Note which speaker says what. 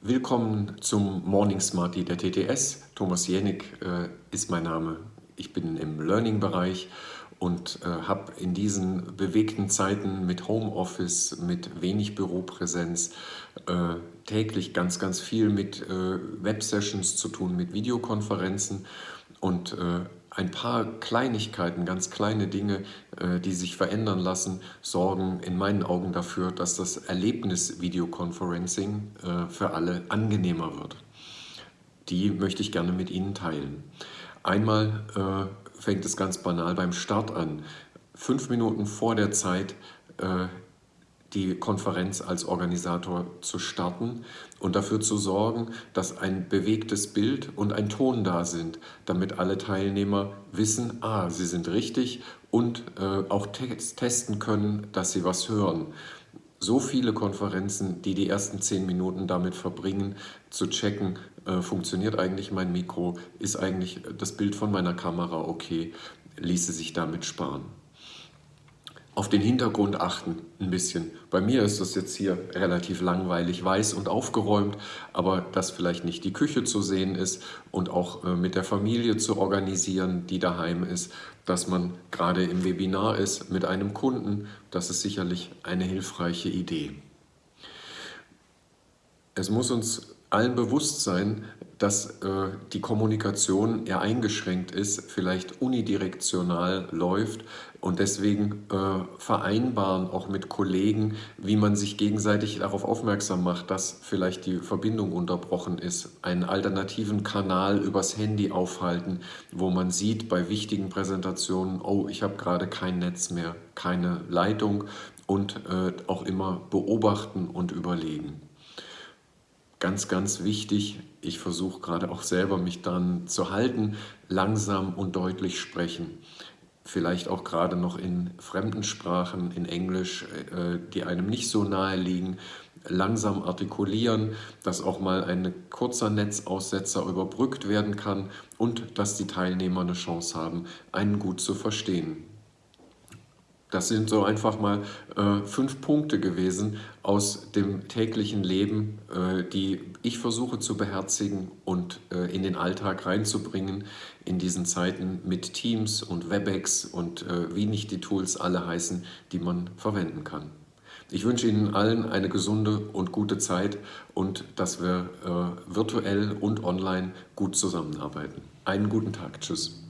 Speaker 1: Willkommen zum Morning Smarty der TTS. Thomas Jenig äh, ist mein Name. Ich bin im Learning-Bereich und äh, habe in diesen bewegten Zeiten mit Homeoffice, mit wenig Büropräsenz äh, täglich ganz, ganz viel mit äh, Websessions zu tun, mit Videokonferenzen und äh, ein paar Kleinigkeiten, ganz kleine Dinge, äh, die sich verändern lassen, sorgen in meinen Augen dafür, dass das Erlebnis Videoconferencing äh, für alle angenehmer wird. Die möchte ich gerne mit Ihnen teilen. Einmal äh, fängt es ganz banal beim Start an. Fünf Minuten vor der Zeit die Konferenz als Organisator zu starten und dafür zu sorgen, dass ein bewegtes Bild und ein Ton da sind, damit alle Teilnehmer wissen, ah, sie sind richtig und äh, auch te testen können, dass sie was hören. So viele Konferenzen, die die ersten zehn Minuten damit verbringen, zu checken, äh, funktioniert eigentlich mein Mikro, ist eigentlich das Bild von meiner Kamera okay, ließe sich damit sparen auf den Hintergrund achten ein bisschen. Bei mir ist das jetzt hier relativ langweilig, weiß und aufgeräumt, aber dass vielleicht nicht die Küche zu sehen ist und auch äh, mit der Familie zu organisieren, die daheim ist, dass man gerade im Webinar ist mit einem Kunden, das ist sicherlich eine hilfreiche Idee. Es muss uns allen bewusst sein, dass äh, die Kommunikation eher eingeschränkt ist, vielleicht unidirektional läuft und deswegen äh, vereinbaren auch mit Kollegen, wie man sich gegenseitig darauf aufmerksam macht, dass vielleicht die Verbindung unterbrochen ist, einen alternativen Kanal übers Handy aufhalten, wo man sieht bei wichtigen Präsentationen, oh, ich habe gerade kein Netz mehr, keine Leitung und äh, auch immer beobachten und überlegen. Ganz, ganz wichtig, ich versuche gerade auch selber mich dann zu halten, langsam und deutlich sprechen. Vielleicht auch gerade noch in fremden Sprachen, in Englisch, äh, die einem nicht so nahe liegen, langsam artikulieren, dass auch mal ein kurzer Netzaussetzer überbrückt werden kann und dass die Teilnehmer eine Chance haben, einen gut zu verstehen. Das sind so einfach mal äh, fünf Punkte gewesen aus dem täglichen Leben, äh, die ich versuche zu beherzigen und äh, in den Alltag reinzubringen in diesen Zeiten mit Teams und Webex und äh, wie nicht die Tools alle heißen, die man verwenden kann. Ich wünsche Ihnen allen eine gesunde und gute Zeit und dass wir äh, virtuell und online gut zusammenarbeiten. Einen guten Tag. Tschüss.